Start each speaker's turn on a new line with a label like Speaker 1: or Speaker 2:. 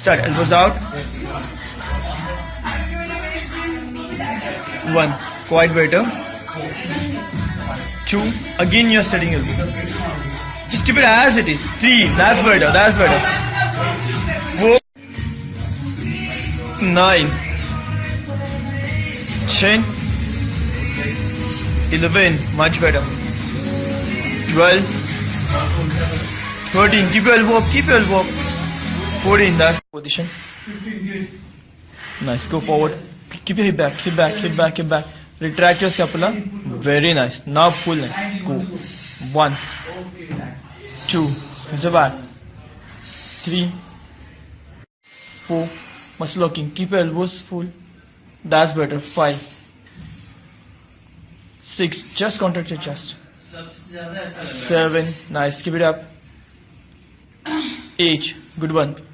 Speaker 1: Start. Elbows out. One. Quite better. Two. Again you're setting elbow. Just keep it as it is. Three. That's better. That's better. Four. Nine. Ten. Eleven. Much better. Twelve. Thirteen. Keep your elbow up. Keep your elbow up. 14, that's position. Nice, go forward. Keep your hip back, hip back, hip back, hip back. Retract your scapula. Very nice. Now pull it. Go. One, two, it's back. Three, four. Muscle locking. Keep your elbows full. That's better. Five, six. Just contract your chest. Seven. Nice. Keep it up. Eight. Good one.